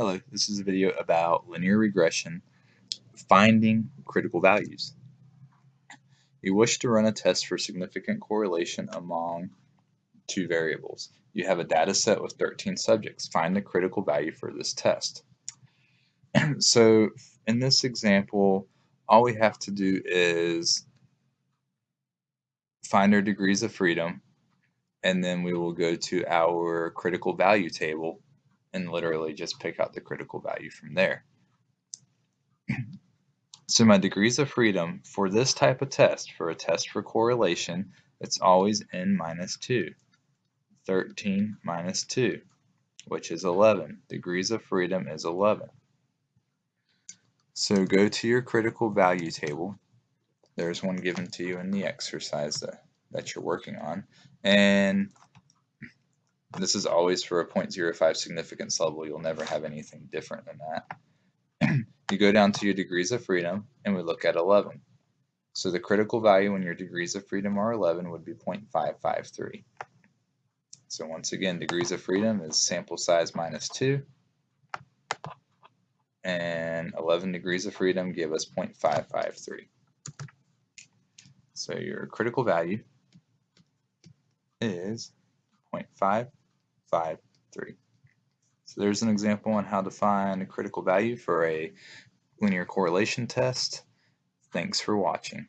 Hello, this is a video about linear regression, finding critical values. You wish to run a test for significant correlation among two variables. You have a data set with 13 subjects. Find the critical value for this test. so in this example, all we have to do is find our degrees of freedom, and then we will go to our critical value table and literally just pick out the critical value from there. so my degrees of freedom for this type of test, for a test for correlation, it's always n minus 2. 13 minus 2, which is 11. Degrees of freedom is 11. So go to your critical value table. There's one given to you in the exercise that, that you're working on. And this is always for a 0.05 significance level. You'll never have anything different than that. you go down to your degrees of freedom and we look at 11. So the critical value when your degrees of freedom are 11 would be 0.553. So once again, degrees of freedom is sample size minus 2. And 11 degrees of freedom give us 0.553. So your critical value is 0.5 5, 3. So there's an example on how to find a critical value for a linear correlation test. Thanks for watching.